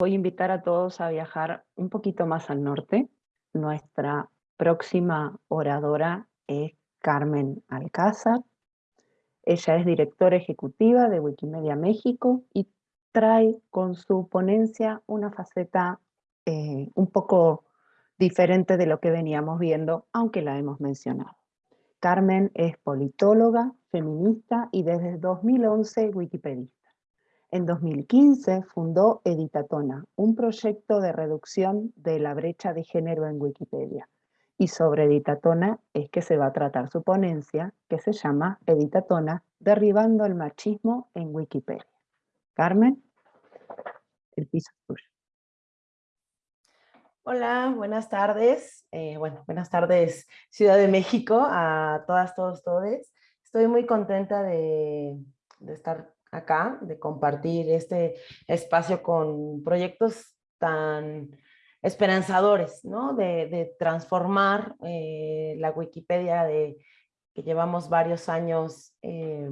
Voy a invitar a todos a viajar un poquito más al norte. Nuestra próxima oradora es Carmen Alcázar. Ella es directora ejecutiva de Wikimedia México y trae con su ponencia una faceta eh, un poco diferente de lo que veníamos viendo, aunque la hemos mencionado. Carmen es politóloga, feminista y desde 2011 wikipedista. En 2015 fundó Editatona, un proyecto de reducción de la brecha de género en Wikipedia. Y sobre Editatona es que se va a tratar su ponencia, que se llama Editatona, derribando el machismo en Wikipedia. Carmen, el piso es tuyo. Hola, buenas tardes. Eh, bueno, buenas tardes Ciudad de México, a todas, todos, todes. Estoy muy contenta de, de estar acá, de compartir este espacio con proyectos tan esperanzadores, ¿no? De, transformar eh, la Wikipedia de, que llevamos varios años eh,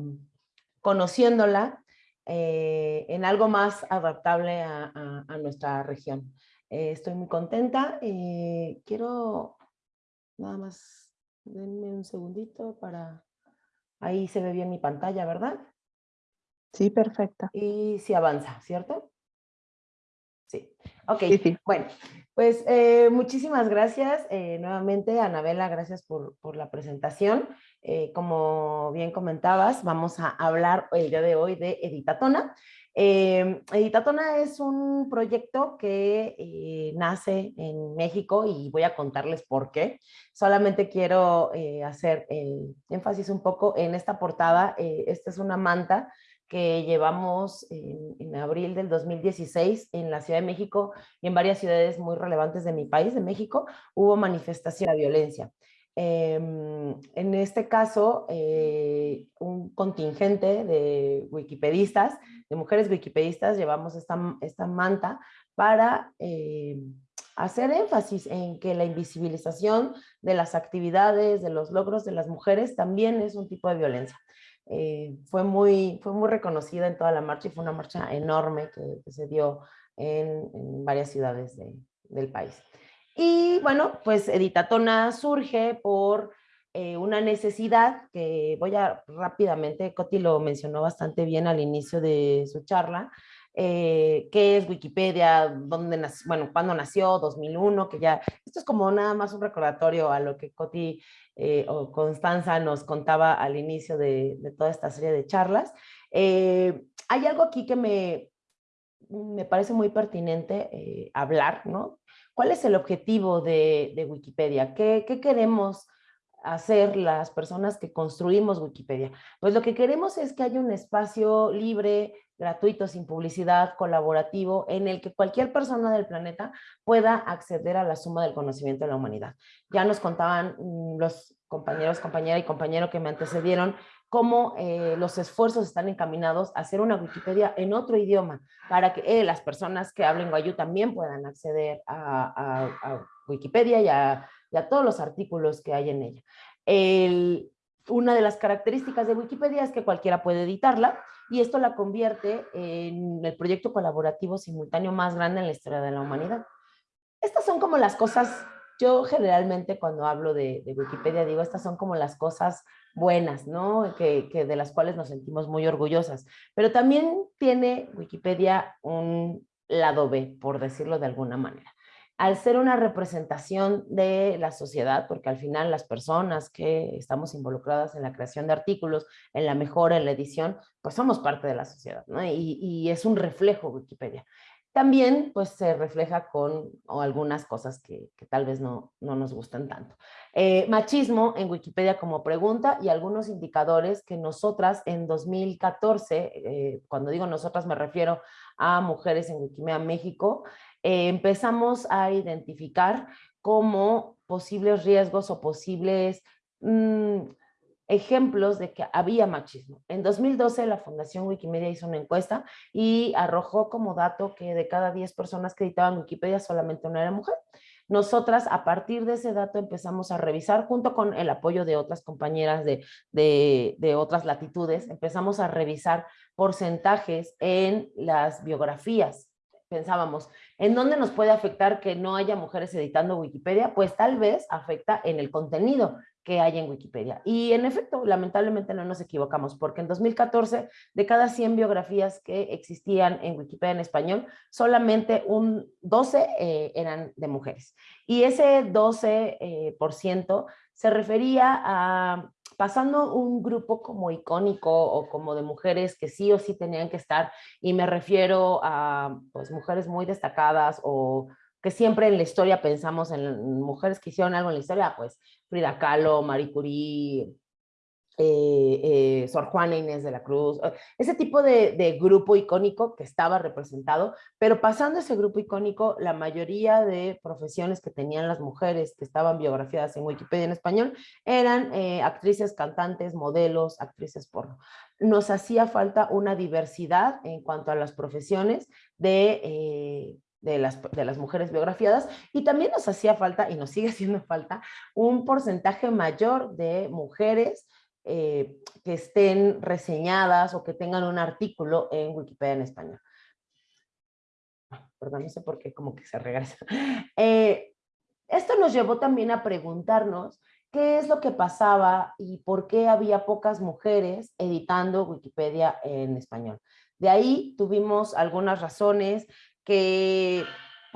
conociéndola eh, en algo más adaptable a, nuestra región. estoy muy contenta. quiero nada más, denme un segundito para... Ahí se ve bien mi pantalla, ¿verdad? Sí, perfecta. Y si avanza, ¿cierto? Sí, ok. Bueno, pues eh, muchísimas gracias eh, nuevamente, Anabela, gracias por, por la presentación. Eh, como bien comentabas, vamos a hablar el día de hoy de Editatona. Editatona es un proyecto que nace en México y voy a contarles por qué. Solamente quiero hacer énfasis un poco en esta portada. esta es una manta que llevamos en, abril del 2016 en la Ciudad de México y en varias ciudades muy relevantes de mi país, de México, hubo manifestación de violencia. Em, en este caso, eh, un contingente de wikipedistas, de mujeres wikipedistas, llevamos esta, esta manta para eh, hacer énfasis en que la invisibilización de las actividades, de los logros de las mujeres también es un tipo de violencia. Eh, fue, muy, fue muy reconocida en toda la marcha y fue una marcha enorme que, se dio en, varias ciudades del país. Y bueno, pues Editatona surge por eh, una necesidad que voy a rápidamente, Coti lo mencionó bastante bien al inicio de su charla, eh, qué es Wikipedia, dónde bueno, cuándo nació, 2001, que ya, esto es como nada más un recordatorio a lo que Coti eh, o Constanza nos contaba al inicio de, toda esta serie de charlas. Eh, hay algo aquí que me, me parece muy pertinente hablar, ¿no? ¿Cuál es el objetivo de, Wikipedia? ¿Qué, ¿Qué queremos hacer las personas que construimos Wikipedia? Pues lo que queremos es que haya un espacio libre, gratuito, sin publicidad, colaborativo, en el que cualquier persona del planeta pueda acceder a la suma del conocimiento de la humanidad. Ya nos contaban mm, los compañeros, compañera y compañero que me antecedieron, cómo eh, los esfuerzos están encaminados a hacer una Wikipedia en otro idioma, para que eh, las personas que hablen guayú también puedan acceder a, Wikipedia y a, y a, todos los artículos que hay en ella. El, una de las características de Wikipedia es que cualquiera puede editarla y esto la convierte en el proyecto colaborativo simultáneo más grande en la historia de la humanidad. Estas son como las cosas, yo generalmente cuando hablo de, Wikipedia digo, estas son como las cosas buenas, ¿no? Que, de las cuales nos sentimos muy orgullosas. Pero también tiene Wikipedia un lado B, por decirlo de alguna manera al ser una representación de la sociedad, porque al final las personas que estamos involucradas en la creación de artículos, en la mejora, en la edición, pues somos parte de la sociedad, ¿no? Y, es un reflejo Wikipedia. También pues se refleja con algunas cosas que, tal vez no, no, nos gustan tanto. Eh, machismo en Wikipedia como pregunta y algunos indicadores que nosotras en 2014, eh, cuando digo nosotras me refiero a mujeres en Wikimedia México, eh, empezamos a identificar como posibles riesgos o posibles mm, ejemplos de que había machismo. En 2012 la Fundación Wikimedia hizo una encuesta y arrojó como dato que de cada 10 personas que editaban Wikipedia solamente una era mujer. Nosotras a partir de ese dato empezamos a revisar junto con el apoyo de otras compañeras de, de otras latitudes, empezamos a revisar porcentajes en las biografías pensábamos, ¿en dónde nos puede afectar que no haya mujeres editando Wikipedia? Pues tal vez afecta en el contenido que hay en Wikipedia. Y en efecto, lamentablemente no nos equivocamos, porque en 2014, de cada 100 biografías que existían en Wikipedia en español, solamente un 12 eh, eran de mujeres. Y ese 12% eh, por ciento se refería a pasando un grupo como icónico o como de mujeres que sí o sí tenían que estar, y me refiero a pues, mujeres muy destacadas o que siempre en la historia pensamos en mujeres que hicieron algo en la historia, pues Frida Kahlo, Marie Curie, eh, eh, Sor Juana Inés de la Cruz, eh, ese tipo de, grupo icónico que estaba representado, pero pasando ese grupo icónico, la mayoría de profesiones que tenían las mujeres que estaban biografiadas en Wikipedia en español eran actrices, cantantes, modelos, actrices porno. Nos hacía falta una diversidad en cuanto a las profesiones de de las, de las mujeres biografiadas y también nos hacía falta, y nos sigue haciendo falta, un porcentaje mayor de mujeres eh, que estén reseñadas o que tengan un artículo en Wikipedia en español. Perdón, no sé por qué como que se regresa. Eh, esto nos llevó también a preguntarnos qué es lo que pasaba y por qué había pocas mujeres editando Wikipedia en español. De ahí tuvimos algunas razones que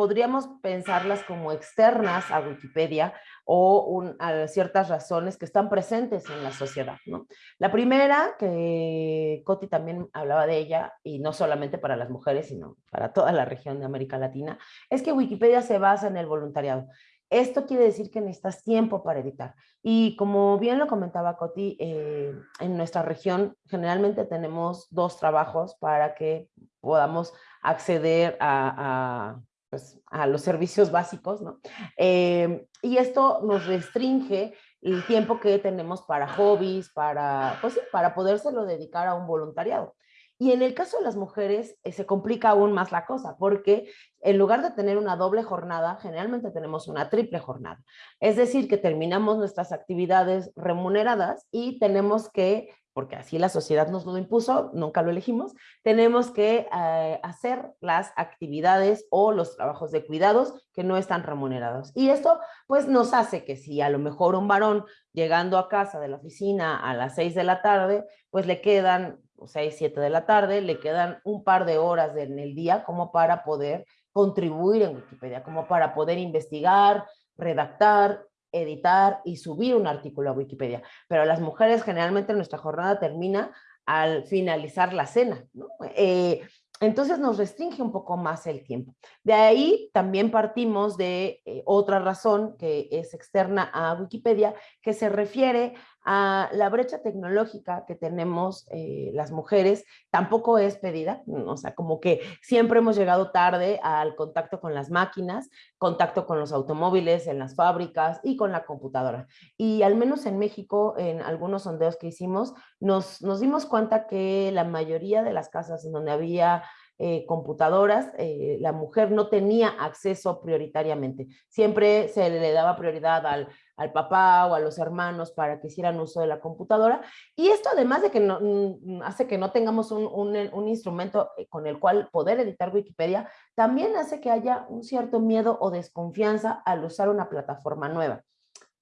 podríamos pensarlas como externas a Wikipedia o a ciertas razones que están presentes en la sociedad. ¿no? La primera, que Coti también hablaba de ella, y no solamente para las mujeres, sino para toda la región de América Latina, es que Wikipedia se basa en el voluntariado. Esto quiere decir que necesitas tiempo para editar. Y como bien lo comentaba Coti, eh, en nuestra región generalmente tenemos dos trabajos para que podamos acceder a, pues, a los servicios básicos, ¿no? Eh, y esto nos restringe el tiempo que tenemos para hobbies, para, pues para podérselo dedicar a un voluntariado. Y en el caso de las mujeres eh, se complica aún más la cosa, porque en lugar de tener una doble jornada, generalmente tenemos una triple jornada. Es decir, que terminamos nuestras actividades remuneradas y tenemos que porque así la sociedad nos lo impuso, nunca lo elegimos, tenemos que eh, hacer las actividades o los trabajos de cuidados que no están remunerados. Y esto pues nos hace que si a lo mejor un varón llegando a casa de la oficina a las 6 de la tarde, pues le quedan 6, 7 de la tarde, le quedan un par de horas en el día como para poder contribuir en Wikipedia, como para poder investigar, redactar, editar y subir un artículo a Wikipedia. Pero las mujeres generalmente nuestra jornada termina al finalizar la cena. ¿no? Eh, entonces nos restringe un poco más el tiempo. De ahí también partimos de eh, otra razón que es externa a Wikipedia, que se refiere a la brecha tecnológica que tenemos eh, las mujeres, tampoco es pedida, o sea, como que siempre hemos llegado tarde al contacto con las máquinas, contacto con los automóviles, en las fábricas y con la computadora. Y al menos en México, en algunos sondeos que hicimos, nos, nos dimos cuenta que la mayoría de las casas en donde había eh, computadoras, eh, la mujer no tenía acceso prioritariamente. Siempre se le daba prioridad al, al, papá o a los hermanos para que hicieran uso de la computadora. Y esto además de que no, mm, hace que no tengamos un, un, un, instrumento eh, con el cual poder editar Wikipedia, también hace que haya un cierto miedo o desconfianza al usar una plataforma nueva.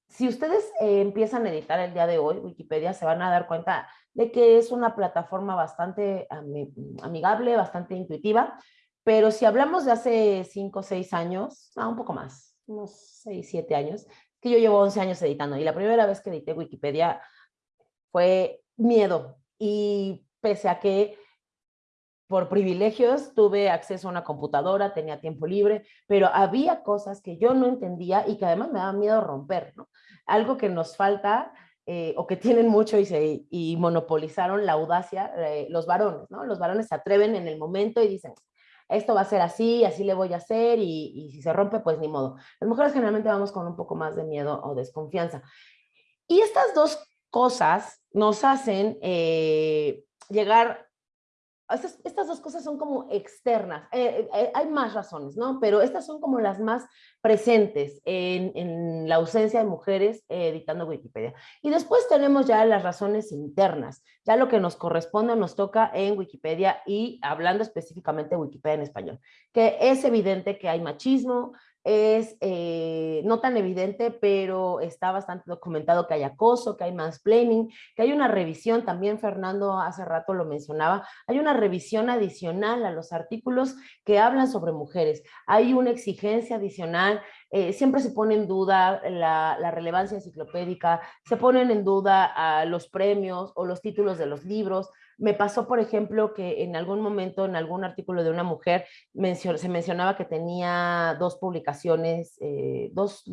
Si ustedes empiezan a editar el día de hoy Wikipedia, se van a dar cuenta de que es una plataforma bastante amigable, bastante intuitiva, pero si hablamos de hace 5 o 6 años, un poco más, unos 6, 7 años, que yo llevo 11 años editando y la primera vez que edité Wikipedia fue miedo y pese a que por privilegios tuve acceso a una computadora, tenía tiempo libre, pero había cosas que yo no entendía y que además me daba miedo romper, ¿no? Algo que nos falta eh, o que tienen mucho y, se, y monopolizaron la audacia, eh, los varones, ¿no? Los varones se atreven en el momento y dicen, esto va a ser así, así le voy a hacer y, si se rompe, pues ni modo. Las mujeres generalmente vamos con un poco más de miedo o desconfianza. Y estas dos cosas nos hacen eh, llegar estas, dos cosas son como externas. Eh, eh, hay más razones, ¿no? Pero estas son como las más presentes en, la ausencia de mujeres editando Wikipedia. Y después tenemos ya las razones internas, ya lo que nos corresponde nos toca en Wikipedia y hablando específicamente de Wikipedia en español, que es evidente que hay machismo, es eh, no tan evidente, pero está bastante documentado que hay acoso, que hay mansplaining, que hay una revisión, también Fernando hace rato lo mencionaba, hay una revisión adicional a los artículos que hablan sobre mujeres, hay una exigencia adicional, eh, siempre se pone en duda la, relevancia enciclopédica, se ponen en duda los premios o los títulos de los libros, me pasó, por ejemplo, que en algún momento, en algún artículo de una mujer, se mencionaba que tenía dos publicaciones, eh, dos,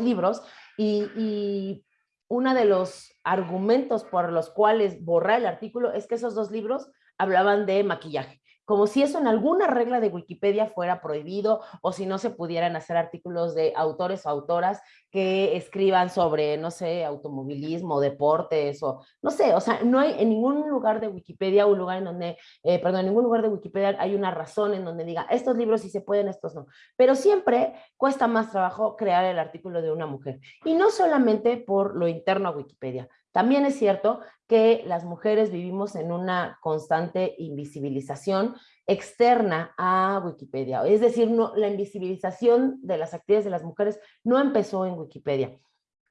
libros, y, y uno de los argumentos por los cuales borrar el artículo es que esos dos libros hablaban de maquillaje como si eso en alguna regla de Wikipedia fuera prohibido o si no se pudieran hacer artículos de autores o autoras que escriban sobre, no sé, automovilismo, deportes o no sé, o sea, no hay en ningún lugar de Wikipedia, un lugar en donde, eh, perdón, en ningún lugar de Wikipedia hay una razón en donde diga, estos libros sí se pueden, estos no. Pero siempre cuesta más trabajo crear el artículo de una mujer. Y no solamente por lo interno a Wikipedia, también es cierto que las mujeres vivimos en una constante invisibilización externa a Wikipedia. Es decir, no, la invisibilización de las actividades de las mujeres no empezó en Wikipedia.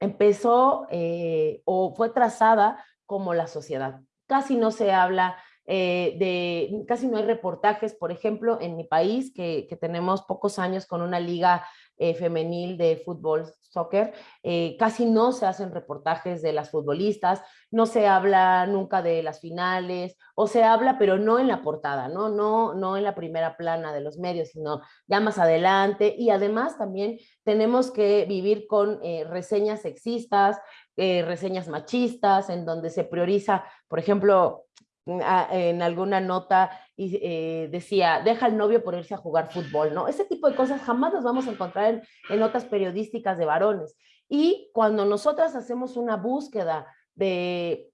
Empezó eh, o fue trazada como la sociedad. Casi no se habla eh, de, casi no hay reportajes, por ejemplo, en mi país, que, que tenemos pocos años con una liga eh, femenil de fútbol, soccer, eh, casi no se hacen reportajes de las futbolistas, no se habla nunca de las finales, o se habla, pero no en la portada, ¿no? No, no en la primera plana de los medios, sino ya más adelante, y además también tenemos que vivir con eh, reseñas sexistas, reseñas machistas, en donde se prioriza, por ejemplo, en alguna nota y eh, decía, deja al novio por irse a jugar fútbol, ¿no? Ese tipo de cosas jamás las vamos a encontrar en, notas periodísticas de varones. Y cuando nosotras hacemos una búsqueda de,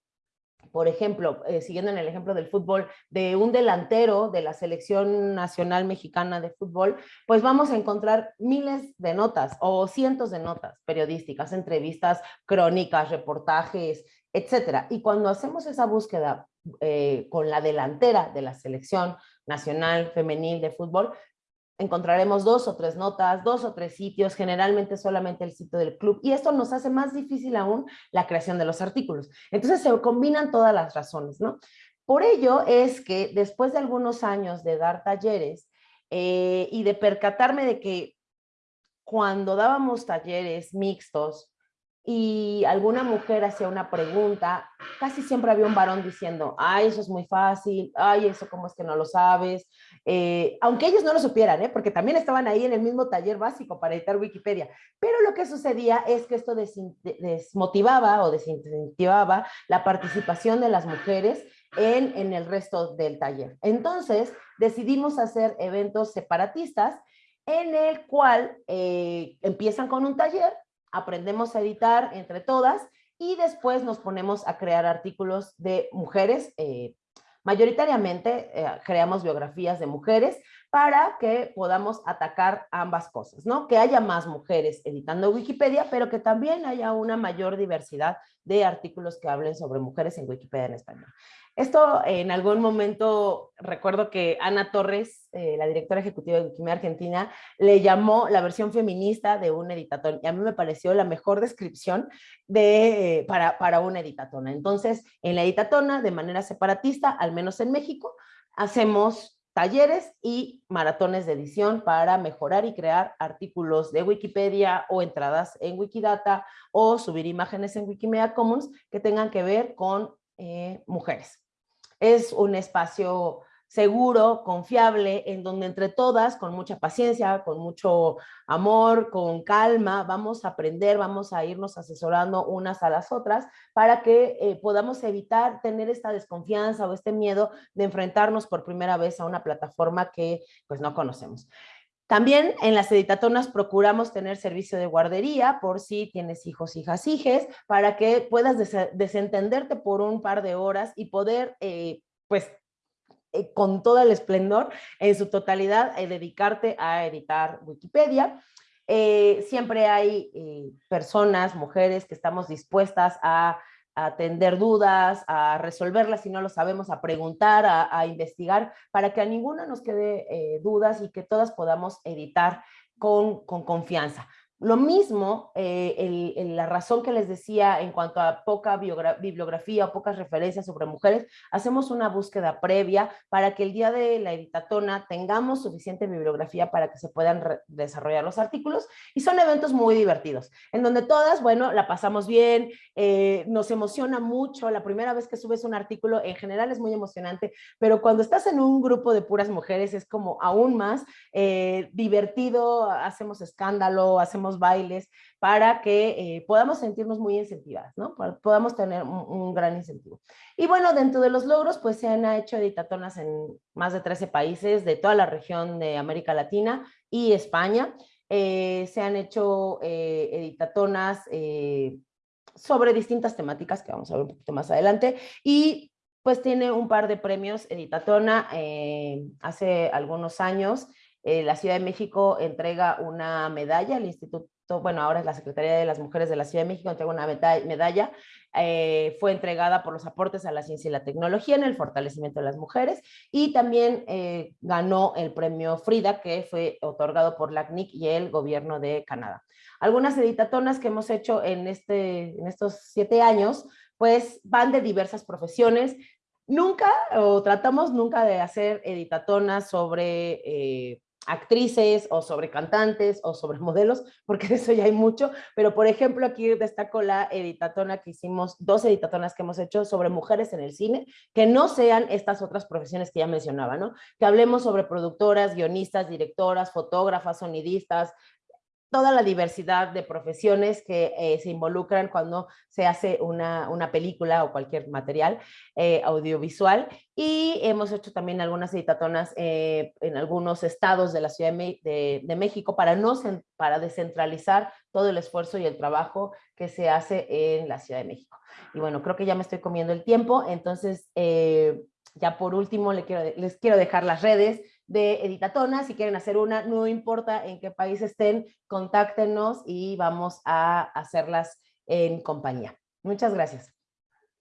por ejemplo, eh, siguiendo en el ejemplo del fútbol, de un delantero de la selección nacional mexicana de fútbol, pues vamos a encontrar miles de notas o cientos de notas periodísticas, entrevistas, crónicas, reportajes, etcétera. Y cuando hacemos esa búsqueda eh, con la delantera de la selección nacional femenil de fútbol, encontraremos dos o tres notas, dos o tres sitios, generalmente solamente el sitio del club, y esto nos hace más difícil aún la creación de los artículos. Entonces se combinan todas las razones, ¿no? Por ello es que después de algunos años de dar talleres eh, y de percatarme de que cuando dábamos talleres mixtos, y alguna mujer hacía una pregunta, casi siempre había un varón diciendo, ay, eso es muy fácil, ay, eso cómo es que no lo sabes, eh, aunque ellos no lo supieran, ¿eh? porque también estaban ahí en el mismo taller básico para editar Wikipedia, pero lo que sucedía es que esto desmotivaba o desincentivaba la participación de las mujeres en, en el resto del taller. Entonces decidimos hacer eventos separatistas en el cual eh, empiezan con un taller, aprendemos a editar entre todas y después nos ponemos a crear artículos de mujeres. Eh, mayoritariamente eh, creamos biografías de mujeres para que podamos atacar ambas cosas, ¿no? Que haya más mujeres editando Wikipedia, pero que también haya una mayor diversidad de artículos que hablen sobre mujeres en Wikipedia en español. Esto en algún momento, recuerdo que Ana Torres, eh, la directora ejecutiva de Wikimedia Argentina, le llamó la versión feminista de un editatón y a mí me pareció la mejor descripción de, eh, para, para una editatona. Entonces, en la editatona, de manera separatista, al menos en México, hacemos talleres y maratones de edición para mejorar y crear artículos de Wikipedia o entradas en Wikidata o subir imágenes en Wikimedia Commons que tengan que ver con eh, mujeres. Es un espacio seguro, confiable, en donde entre todas, con mucha paciencia, con mucho amor, con calma, vamos a aprender, vamos a irnos asesorando unas a las otras para que eh, podamos evitar tener esta desconfianza o este miedo de enfrentarnos por primera vez a una plataforma que pues no conocemos. También en las editatonas procuramos tener servicio de guardería por si tienes hijos, hijas, hijes, para que puedas desentenderte por un par de horas y poder, eh, pues, eh, con todo el esplendor, en su totalidad, eh, dedicarte a editar Wikipedia. Siempre hay personas, mujeres, que estamos dispuestas a, atender dudas, a resolverlas si no lo sabemos, a preguntar, a, investigar, para que a ninguna nos quede dudas y que todas podamos editar con, con confianza. Lo mismo, eh, la razón que les decía en cuanto a poca bibliografía o pocas referencias sobre mujeres, hacemos una búsqueda previa para que el día de la editatona tengamos suficiente bibliografía para que se puedan desarrollar los artículos y son eventos muy divertidos, en donde todas, bueno, la pasamos bien, eh, nos emociona mucho, la primera vez que subes un artículo en general es muy emocionante, pero cuando estás en un grupo de puras mujeres es como aún más eh, divertido, hacemos escándalo, hacemos bailes, para que eh, podamos sentirnos muy incentivadas, ¿no? podamos tener un, gran incentivo. Y bueno, dentro de los logros, pues se han hecho editatonas en más de 13 países de toda la región de América Latina y España. Eh, se han hecho eh, editatonas sobre distintas temáticas que vamos a ver un poquito más adelante y pues tiene un par de premios Editatona hace algunos años eh, la Ciudad de México entrega una medalla al Instituto, bueno, ahora es la Secretaría de las Mujeres de la Ciudad de México, entrega una medalla, eh, fue entregada por los aportes a la ciencia y la tecnología en el fortalecimiento de las mujeres y también eh, ganó el premio Frida que fue otorgado por la CNIC y el gobierno de Canadá. Algunas editatonas que hemos hecho en, este, en estos siete años pues van de diversas profesiones, Nunca, o tratamos nunca de hacer editatonas sobre actrices o sobre cantantes o sobre modelos, porque de eso ya hay mucho, pero por ejemplo aquí destaco la editatona que hicimos, dos editatonas que hemos hecho sobre mujeres en el cine, que no sean estas otras profesiones que ya mencionaba, ¿no? Que hablemos sobre productoras, guionistas, directoras, fotógrafas, sonidistas, toda la diversidad de profesiones que eh, se involucran cuando se hace una, una película o cualquier material eh, audiovisual. Y hemos hecho también algunas editatonas eh, en algunos estados de la Ciudad de, de, México para, no, para descentralizar todo el esfuerzo y el trabajo que se hace en la Ciudad de México. Y bueno, creo que ya me estoy comiendo el tiempo, entonces ya por último les quiero, les quiero dejar las redes de Editatona, si quieren hacer una, no importa en qué país estén, contáctenos y vamos a hacerlas en compañía. Muchas gracias.